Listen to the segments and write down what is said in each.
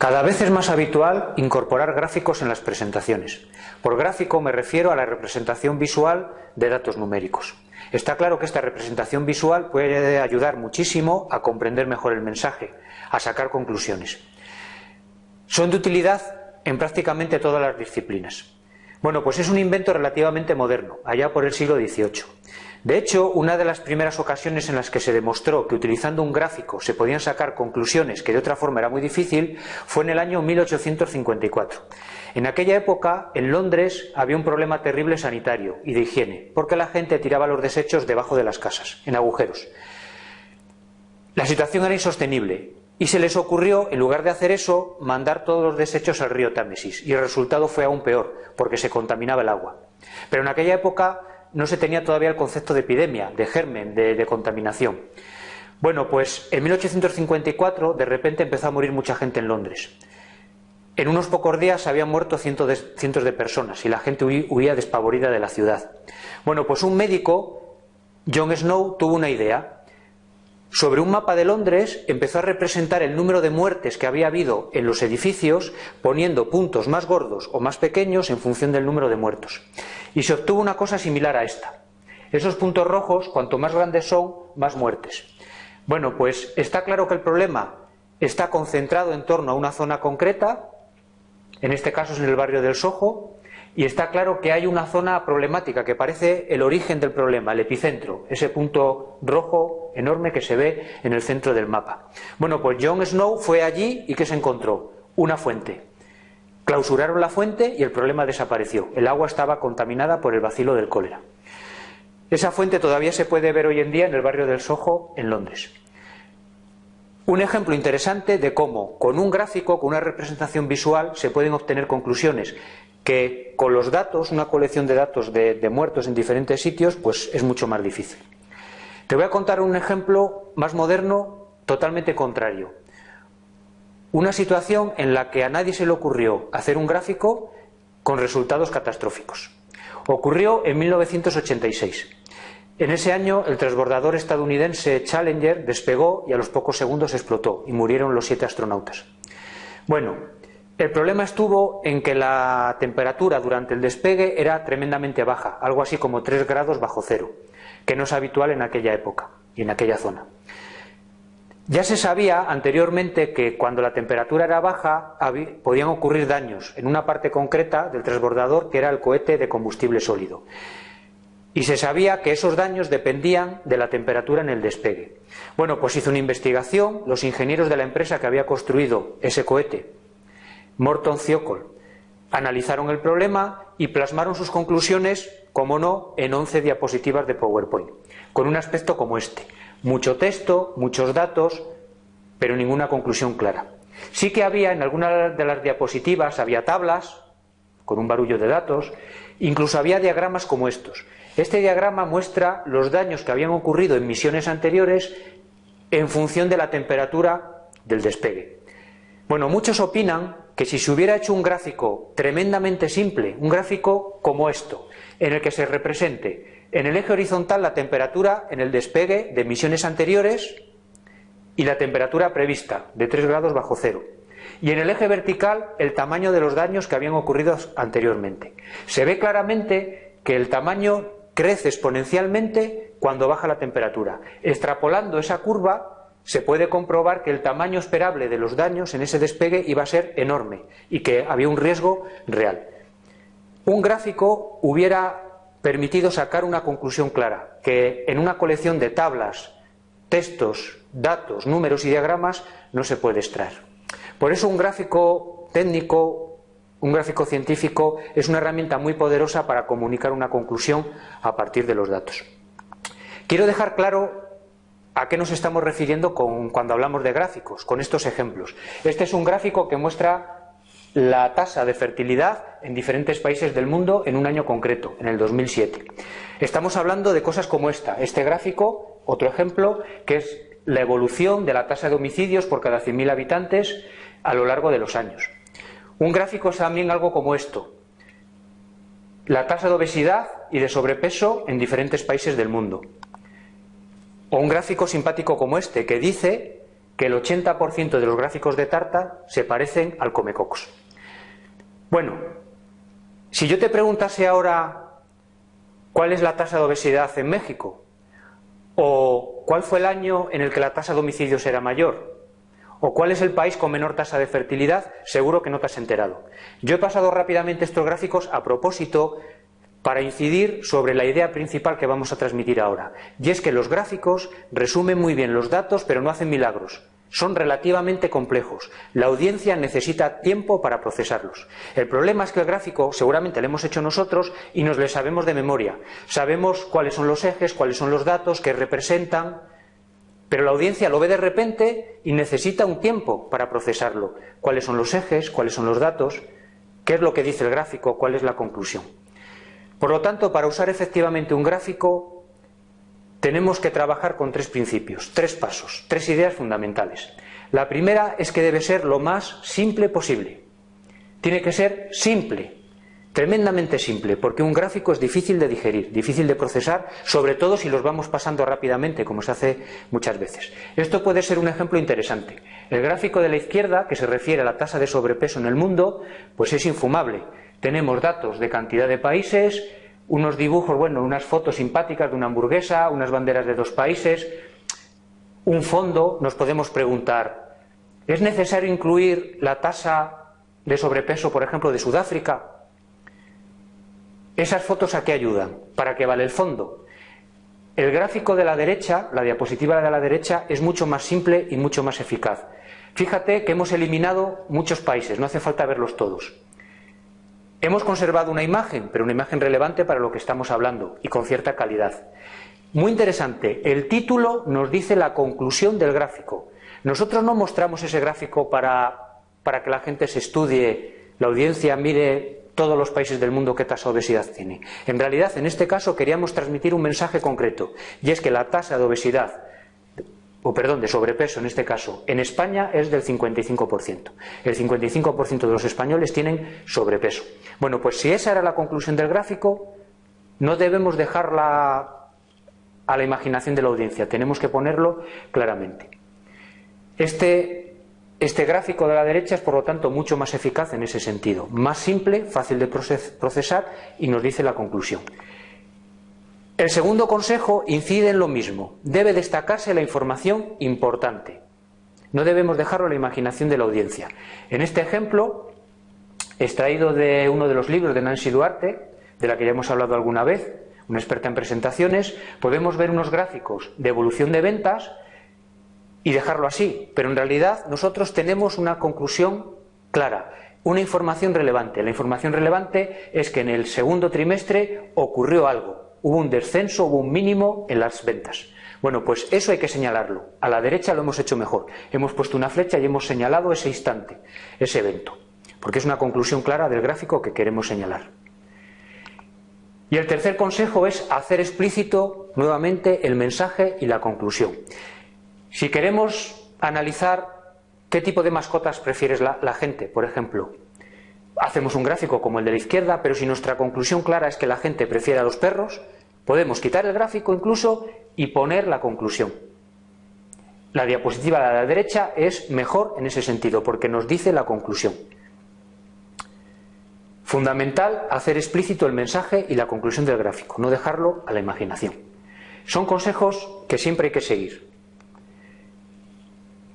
Cada vez es más habitual incorporar gráficos en las presentaciones. Por gráfico me refiero a la representación visual de datos numéricos. Está claro que esta representación visual puede ayudar muchísimo a comprender mejor el mensaje, a sacar conclusiones. Son de utilidad en prácticamente todas las disciplinas. Bueno, pues es un invento relativamente moderno, allá por el siglo XVIII. De hecho, una de las primeras ocasiones en las que se demostró que utilizando un gráfico se podían sacar conclusiones que de otra forma era muy difícil fue en el año 1854. En aquella época, en Londres, había un problema terrible sanitario y de higiene, porque la gente tiraba los desechos debajo de las casas, en agujeros. La situación era insostenible y se les ocurrió, en lugar de hacer eso, mandar todos los desechos al río Támesis y el resultado fue aún peor, porque se contaminaba el agua. Pero en aquella época no se tenía todavía el concepto de epidemia, de germen, de, contaminación. Bueno, pues en 1854 de repente empezó a morir mucha gente en Londres. En unos pocos días habían muerto cientos de, cientos de personas y la gente huía despavorida de la ciudad. Bueno, pues un médico, John Snow, tuvo una idea sobre un mapa de Londres empezó a representar el número de muertes que había habido en los edificios poniendo puntos más gordos o más pequeños en función del número de muertos. Y se obtuvo una cosa similar a esta. Esos puntos rojos, cuanto más grandes son, más muertes. Bueno, pues está claro que el problema está concentrado en torno a una zona concreta, en este caso es en el barrio del Soho, y está claro que hay una zona problemática que parece el origen del problema, el epicentro, ese punto rojo enorme que se ve en el centro del mapa. Bueno, pues Jon Snow fue allí y ¿qué se encontró? Una fuente. Clausuraron la fuente y el problema desapareció. El agua estaba contaminada por el vacilo del cólera. Esa fuente todavía se puede ver hoy en día en el barrio del Soho, en Londres. Un ejemplo interesante de cómo con un gráfico, con una representación visual, se pueden obtener conclusiones que con los datos, una colección de datos de, muertos en diferentes sitios, pues es mucho más difícil. Te voy a contar un ejemplo más moderno, totalmente contrario. Una situación en la que a nadie se le ocurrió hacer un gráfico con resultados catastróficos. Ocurrió en 1986. En ese año el transbordador estadounidense Challenger despegó y a los pocos segundos explotó y murieron los siete astronautas. Bueno, el problema estuvo en que la temperatura durante el despegue era tremendamente baja, algo así como 3 grados bajo cero, que no es habitual en aquella época y en aquella zona. Ya se sabía anteriormente que cuando la temperatura era baja podían ocurrir daños en una parte concreta del transbordador que era el cohete de combustible sólido. Y se sabía que esos daños dependían de la temperatura en el despegue. Bueno, pues hizo una investigación, los ingenieros de la empresa que había construido ese cohete Morton Ciocol. Analizaron el problema y plasmaron sus conclusiones, como no, en 11 diapositivas de PowerPoint, con un aspecto como este. Mucho texto, muchos datos, pero ninguna conclusión clara. Sí que había en algunas de las diapositivas, había tablas con un barullo de datos, incluso había diagramas como estos. Este diagrama muestra los daños que habían ocurrido en misiones anteriores en función de la temperatura del despegue. Bueno, muchos opinan que si se hubiera hecho un gráfico tremendamente simple, un gráfico como esto, en el que se represente en el eje horizontal la temperatura en el despegue de misiones anteriores y la temperatura prevista de 3 grados bajo cero, y en el eje vertical el tamaño de los daños que habían ocurrido anteriormente. Se ve claramente que el tamaño crece exponencialmente cuando baja la temperatura. Extrapolando esa curva se puede comprobar que el tamaño esperable de los daños en ese despegue iba a ser enorme y que había un riesgo real. Un gráfico hubiera permitido sacar una conclusión clara, que en una colección de tablas, textos, datos, números y diagramas no se puede extraer. Por eso un gráfico técnico, un gráfico científico es una herramienta muy poderosa para comunicar una conclusión a partir de los datos. Quiero dejar claro ¿A qué nos estamos refiriendo cuando hablamos de gráficos? Con estos ejemplos. Este es un gráfico que muestra la tasa de fertilidad en diferentes países del mundo en un año concreto, en el 2007. Estamos hablando de cosas como esta. Este gráfico, otro ejemplo, que es la evolución de la tasa de homicidios por cada 100.000 habitantes a lo largo de los años. Un gráfico es también algo como esto. La tasa de obesidad y de sobrepeso en diferentes países del mundo. O un gráfico simpático como este, que dice que el 80% de los gráficos de tarta se parecen al comecocos. Bueno, si yo te preguntase ahora cuál es la tasa de obesidad en México, o cuál fue el año en el que la tasa de homicidios era mayor, o cuál es el país con menor tasa de fertilidad, seguro que no te has enterado. Yo he pasado rápidamente estos gráficos a propósito para incidir sobre la idea principal que vamos a transmitir ahora, y es que los gráficos resumen muy bien los datos, pero no hacen milagros. Son relativamente complejos. La audiencia necesita tiempo para procesarlos. El problema es que el gráfico seguramente lo hemos hecho nosotros y nos lo sabemos de memoria. Sabemos cuáles son los ejes, cuáles son los datos, qué representan, pero la audiencia lo ve de repente y necesita un tiempo para procesarlo. ¿Cuáles son los ejes? ¿Cuáles son los datos? ¿Qué es lo que dice el gráfico? ¿Cuál es la conclusión? Por lo tanto, para usar efectivamente un gráfico, tenemos que trabajar con tres principios, tres pasos, tres ideas fundamentales. La primera es que debe ser lo más simple posible. Tiene que ser simple, Tremendamente simple, porque un gráfico es difícil de digerir, difícil de procesar, sobre todo si los vamos pasando rápidamente, como se hace muchas veces. Esto puede ser un ejemplo interesante. El gráfico de la izquierda, que se refiere a la tasa de sobrepeso en el mundo, pues es infumable. Tenemos datos de cantidad de países, unos dibujos, bueno, unas fotos simpáticas de una hamburguesa, unas banderas de dos países, un fondo, nos podemos preguntar, ¿es necesario incluir la tasa de sobrepeso, por ejemplo, de Sudáfrica? ¿Esas fotos a qué ayudan? ¿Para qué vale el fondo? El gráfico de la derecha, la diapositiva de la derecha, es mucho más simple y mucho más eficaz. Fíjate que hemos eliminado muchos países, no hace falta verlos todos. Hemos conservado una imagen, pero una imagen relevante para lo que estamos hablando y con cierta calidad. Muy interesante, el título nos dice la conclusión del gráfico. Nosotros no mostramos ese gráfico para, para que la gente se estudie, la audiencia mire todos los países del mundo qué tasa de obesidad tiene. En realidad, en este caso, queríamos transmitir un mensaje concreto, y es que la tasa de obesidad, o perdón, de sobrepeso en este caso, en España es del 55%. El 55% de los españoles tienen sobrepeso. Bueno, pues si esa era la conclusión del gráfico, no debemos dejarla a la imaginación de la audiencia, tenemos que ponerlo claramente. Este este gráfico de la derecha es, por lo tanto, mucho más eficaz en ese sentido. Más simple, fácil de procesar y nos dice la conclusión. El segundo consejo incide en lo mismo. Debe destacarse la información importante. No debemos dejarlo a la imaginación de la audiencia. En este ejemplo, extraído de uno de los libros de Nancy Duarte, de la que ya hemos hablado alguna vez, una experta en presentaciones, podemos ver unos gráficos de evolución de ventas y dejarlo así. Pero en realidad nosotros tenemos una conclusión clara, una información relevante. La información relevante es que en el segundo trimestre ocurrió algo, hubo un descenso, hubo un mínimo en las ventas. Bueno, pues eso hay que señalarlo. A la derecha lo hemos hecho mejor. Hemos puesto una flecha y hemos señalado ese instante, ese evento, porque es una conclusión clara del gráfico que queremos señalar. Y el tercer consejo es hacer explícito nuevamente el mensaje y la conclusión. Si queremos analizar qué tipo de mascotas prefiere la, gente, por ejemplo, hacemos un gráfico como el de la izquierda, pero si nuestra conclusión clara es que la gente prefiere a los perros, podemos quitar el gráfico incluso y poner la conclusión. La diapositiva de la derecha es mejor en ese sentido, porque nos dice la conclusión. Fundamental hacer explícito el mensaje y la conclusión del gráfico, no dejarlo a la imaginación. Son consejos que siempre hay que seguir.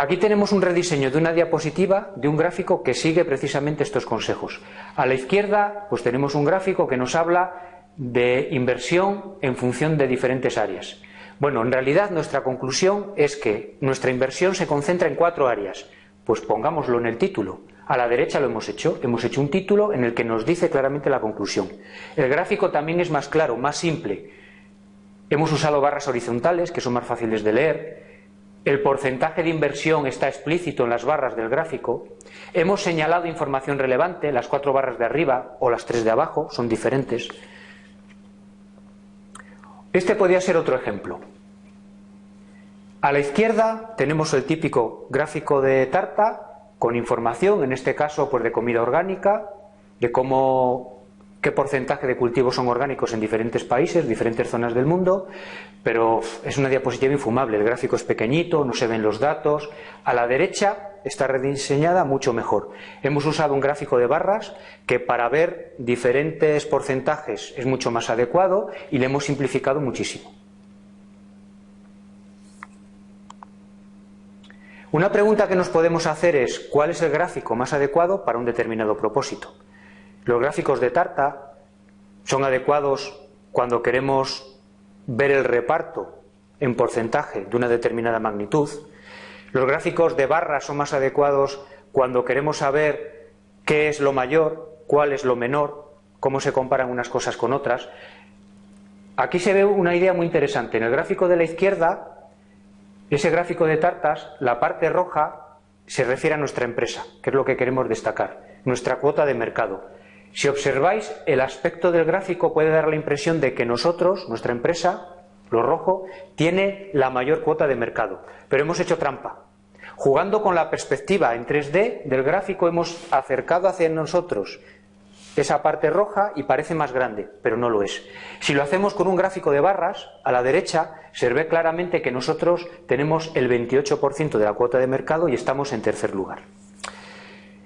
Aquí tenemos un rediseño de una diapositiva, de un gráfico que sigue precisamente estos consejos. A la izquierda, pues tenemos un gráfico que nos habla de inversión en función de diferentes áreas. Bueno, en realidad nuestra conclusión es que nuestra inversión se concentra en cuatro áreas. Pues pongámoslo en el título. A la derecha lo hemos hecho. Hemos hecho un título en el que nos dice claramente la conclusión. El gráfico también es más claro, más simple. Hemos usado barras horizontales que son más fáciles de leer. El porcentaje de inversión está explícito en las barras del gráfico. Hemos señalado información relevante, las cuatro barras de arriba o las tres de abajo son diferentes. Este podría ser otro ejemplo. A la izquierda tenemos el típico gráfico de tarta con información, en este caso pues de comida orgánica, de cómo qué porcentaje de cultivos son orgánicos en diferentes países, diferentes zonas del mundo, pero es una diapositiva infumable. El gráfico es pequeñito, no se ven los datos. A la derecha está rediseñada mucho mejor. Hemos usado un gráfico de barras que para ver diferentes porcentajes es mucho más adecuado y le hemos simplificado muchísimo. Una pregunta que nos podemos hacer es ¿cuál es el gráfico más adecuado para un determinado propósito? Los gráficos de tarta son adecuados cuando queremos ver el reparto en porcentaje de una determinada magnitud. Los gráficos de barras son más adecuados cuando queremos saber qué es lo mayor, cuál es lo menor, cómo se comparan unas cosas con otras. Aquí se ve una idea muy interesante. En el gráfico de la izquierda ese gráfico de tartas, la parte roja se refiere a nuestra empresa, que es lo que queremos destacar, nuestra cuota de mercado. Si observáis, el aspecto del gráfico puede dar la impresión de que nosotros, nuestra empresa, lo rojo, tiene la mayor cuota de mercado. Pero hemos hecho trampa. Jugando con la perspectiva en 3D del gráfico hemos acercado hacia nosotros esa parte roja y parece más grande, pero no lo es. Si lo hacemos con un gráfico de barras, a la derecha se ve claramente que nosotros tenemos el 28% de la cuota de mercado y estamos en tercer lugar.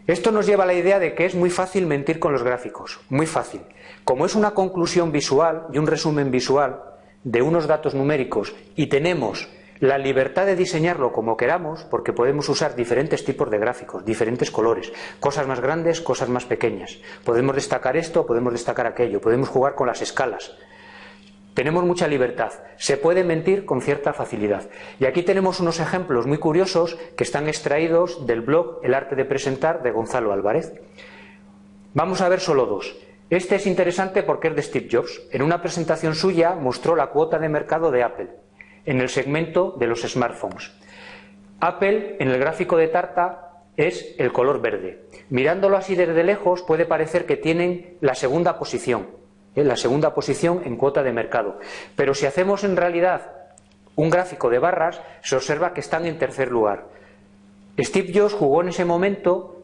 Esto nos lleva a la idea de que es muy fácil mentir con los gráficos, muy fácil. Como es una conclusión visual y un resumen visual de unos datos numéricos y tenemos la libertad de diseñarlo como queramos, porque podemos usar diferentes tipos de gráficos, diferentes colores, cosas más grandes, cosas más pequeñas. Podemos destacar esto, podemos destacar aquello, podemos jugar con las escalas. Tenemos mucha libertad. Se puede mentir con cierta facilidad. Y aquí tenemos unos ejemplos muy curiosos que están extraídos del blog El arte de presentar de Gonzalo Álvarez. Vamos a ver solo dos. Este es interesante porque es de Steve Jobs. En una presentación suya mostró la cuota de mercado de Apple en el segmento de los smartphones. Apple, en el gráfico de tarta, es el color verde. Mirándolo así desde lejos puede parecer que tienen la segunda posición, ¿eh? la segunda posición en cuota de mercado. Pero si hacemos en realidad un gráfico de barras, se observa que están en tercer lugar. Steve Jobs jugó en ese momento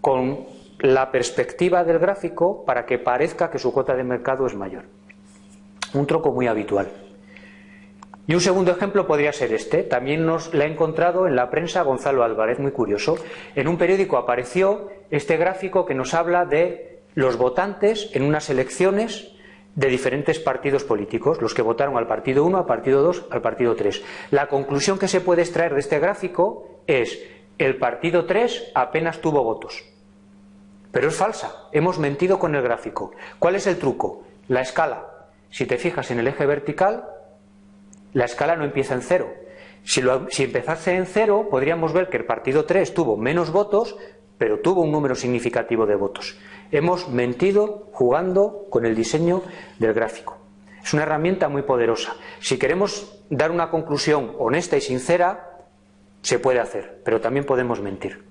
con la perspectiva del gráfico para que parezca que su cuota de mercado es mayor. Un troco muy habitual. Y un segundo ejemplo podría ser este. También nos la ha encontrado en la prensa Gonzalo Álvarez, muy curioso. En un periódico apareció este gráfico que nos habla de los votantes en unas elecciones de diferentes partidos políticos, los que votaron al partido 1, al partido 2, al partido 3. La conclusión que se puede extraer de este gráfico es el partido 3 apenas tuvo votos. Pero es falsa, hemos mentido con el gráfico. ¿Cuál es el truco? La escala. Si te fijas en el eje vertical, la escala no empieza en cero. Si, empezase en cero, podríamos ver que el partido 3 tuvo menos votos, pero tuvo un número significativo de votos. Hemos mentido jugando con el diseño del gráfico. Es una herramienta muy poderosa. Si queremos dar una conclusión honesta y sincera, se puede hacer, pero también podemos mentir.